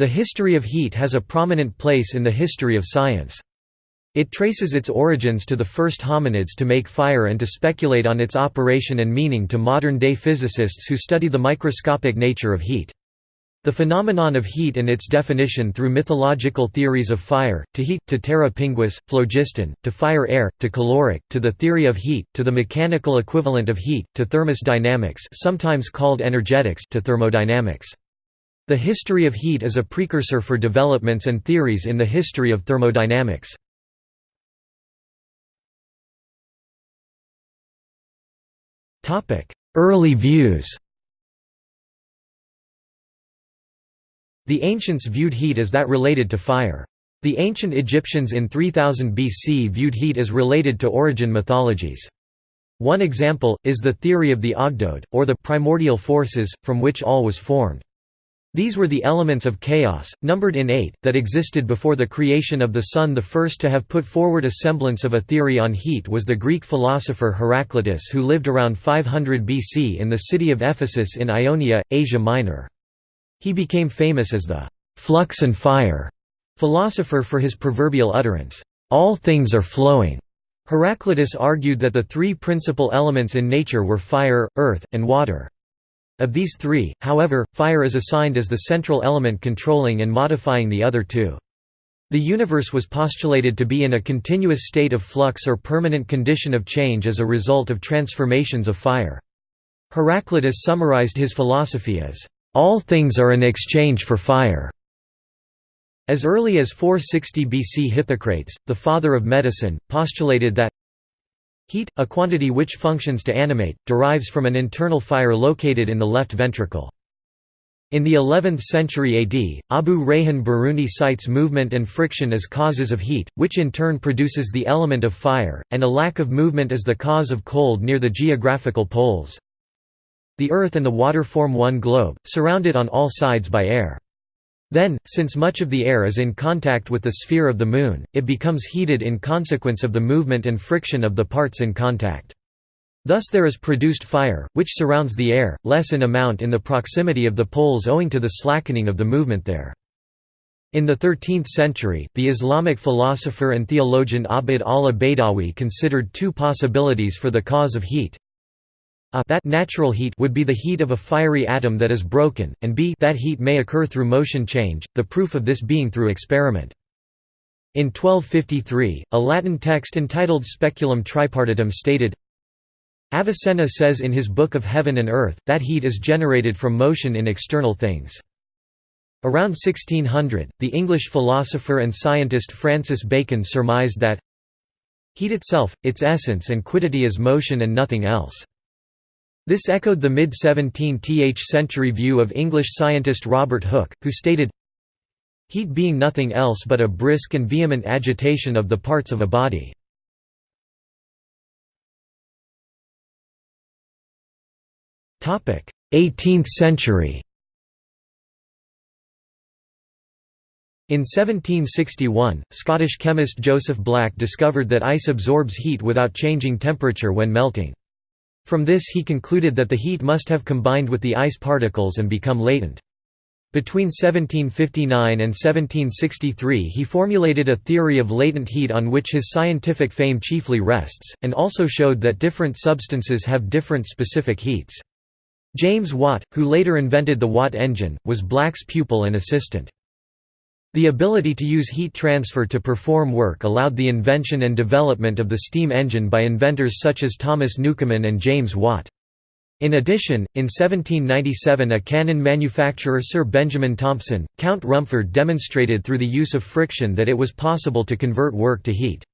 The history of heat has a prominent place in the history of science. It traces its origins to the first hominids to make fire and to speculate on its operation and meaning to modern-day physicists who study the microscopic nature of heat. The phenomenon of heat and its definition through mythological theories of fire, to heat, to terra pinguis, phlogiston, to fire air, to caloric, to the theory of heat, to the mechanical equivalent of heat, to thermodynamics sometimes called energetics to thermodynamics. The history of heat is a precursor for developments and theories in the history of thermodynamics. Early views The ancients viewed heat as that related to fire. The ancient Egyptians in 3000 BC viewed heat as related to origin mythologies. One example, is the theory of the Ogdoad, or the primordial forces, from which all was formed. These were the elements of chaos, numbered in eight, that existed before the creation of the sun. The first to have put forward a semblance of a theory on heat was the Greek philosopher Heraclitus, who lived around 500 BC in the city of Ephesus in Ionia, Asia Minor. He became famous as the flux and fire philosopher for his proverbial utterance, all things are flowing. Heraclitus argued that the three principal elements in nature were fire, earth, and water. Of these three, however, fire is assigned as the central element controlling and modifying the other two. The universe was postulated to be in a continuous state of flux or permanent condition of change as a result of transformations of fire. Heraclitus summarized his philosophy as, "...all things are an exchange for fire." As early as 460 BC Hippocrates, the father of medicine, postulated that Heat, a quantity which functions to animate, derives from an internal fire located in the left ventricle. In the 11th century AD, Abu Rayhan Biruni cites movement and friction as causes of heat, which in turn produces the element of fire, and a lack of movement as the cause of cold near the geographical poles. The earth and the water form one globe, surrounded on all sides by air. Then, since much of the air is in contact with the sphere of the Moon, it becomes heated in consequence of the movement and friction of the parts in contact. Thus there is produced fire, which surrounds the air, less in amount in the proximity of the poles owing to the slackening of the movement there. In the 13th century, the Islamic philosopher and theologian Abd Allah Baydawi considered two possibilities for the cause of heat. A that natural heat would be the heat of a fiery atom that is broken, and b that heat may occur through motion change, the proof of this being through experiment. In 1253, a Latin text entitled Speculum Tripartitum stated, Avicenna says in his Book of Heaven and Earth, that heat is generated from motion in external things. Around 1600, the English philosopher and scientist Francis Bacon surmised that heat itself, its essence and quiddity is motion and nothing else. This echoed the mid-17th century view of English scientist Robert Hooke, who stated, Heat being nothing else but a brisk and vehement agitation of the parts of a body. Topic: 18th century. In 1761, Scottish chemist Joseph Black discovered that ice absorbs heat without changing temperature when melting. From this he concluded that the heat must have combined with the ice particles and become latent. Between 1759 and 1763 he formulated a theory of latent heat on which his scientific fame chiefly rests, and also showed that different substances have different specific heats. James Watt, who later invented the Watt engine, was Black's pupil and assistant. The ability to use heat transfer to perform work allowed the invention and development of the steam engine by inventors such as Thomas Newcomen and James Watt. In addition, in 1797 a cannon manufacturer Sir Benjamin Thompson, Count Rumford demonstrated through the use of friction that it was possible to convert work to heat.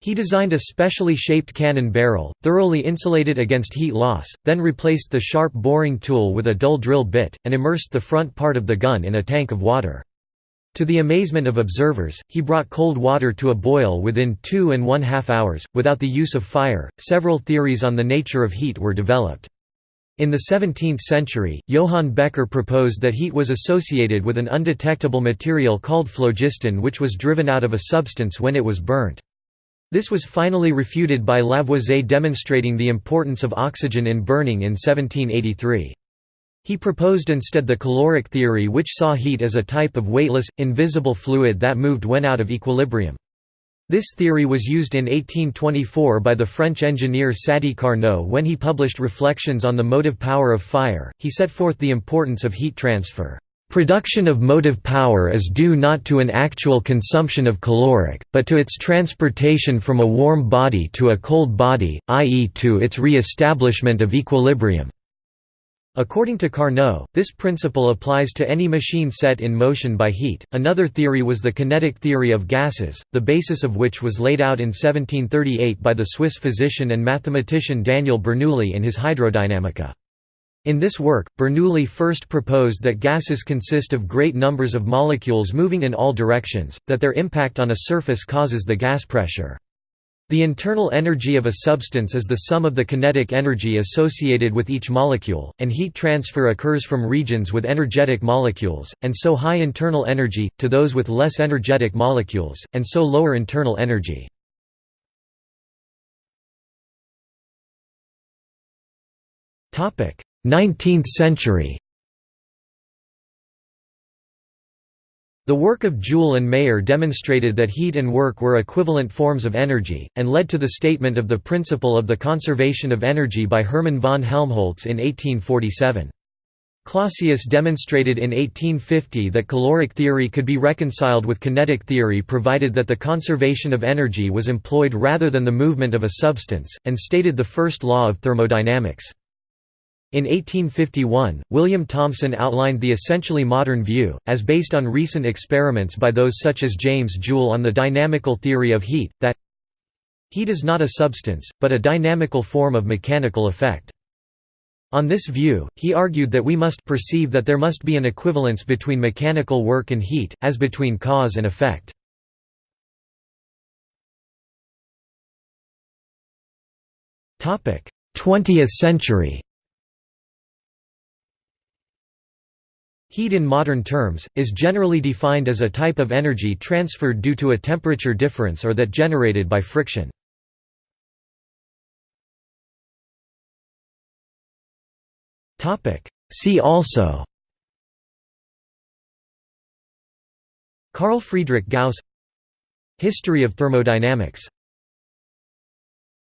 He designed a specially shaped cannon barrel, thoroughly insulated against heat loss, then replaced the sharp boring tool with a dull drill bit, and immersed the front part of the gun in a tank of water. To the amazement of observers, he brought cold water to a boil within two and one half hours, without the use of fire. Several theories on the nature of heat were developed. In the 17th century, Johann Becher proposed that heat was associated with an undetectable material called phlogiston which was driven out of a substance when it was burnt. This was finally refuted by Lavoisier demonstrating the importance of oxygen in burning in 1783. He proposed instead the caloric theory which saw heat as a type of weightless, invisible fluid that moved when out of equilibrium. This theory was used in 1824 by the French engineer Sadi Carnot when he published Reflections on the Motive Power of Fire. He set forth the importance of heat transfer. Production of motive power is due not to an actual consumption of caloric, but to its transportation from a warm body to a cold body, i.e. to its re-establishment of equilibrium. According to Carnot, this principle applies to any machine set in motion by heat. Another theory was the kinetic theory of gases, the basis of which was laid out in 1738 by the Swiss physician and mathematician Daniel Bernoulli in his Hydrodynamica. In this work, Bernoulli first proposed that gases consist of great numbers of molecules moving in all directions, that their impact on a surface causes the gas pressure. The internal energy of a substance is the sum of the kinetic energy associated with each molecule, and heat transfer occurs from regions with energetic molecules, and so high internal energy, to those with less energetic molecules, and so lower internal energy. Nineteenth century The work of Joule and Mayer demonstrated that heat and work were equivalent forms of energy, and led to the statement of the principle of the conservation of energy by Hermann von Helmholtz in 1847. Clausius demonstrated in 1850 that caloric theory could be reconciled with kinetic theory provided that the conservation of energy was employed rather than the movement of a substance, and stated the first law of thermodynamics. In 1851, William Thomson outlined the essentially modern view, as based on recent experiments by those such as James Joule on the dynamical theory of heat, that heat is not a substance, but a dynamical form of mechanical effect. On this view, he argued that we must perceive that there must be an equivalence between mechanical work and heat, as between cause and effect. Twentieth century Heat in modern terms, is generally defined as a type of energy transferred due to a temperature difference or that generated by friction. See also Carl Friedrich Gauss History of thermodynamics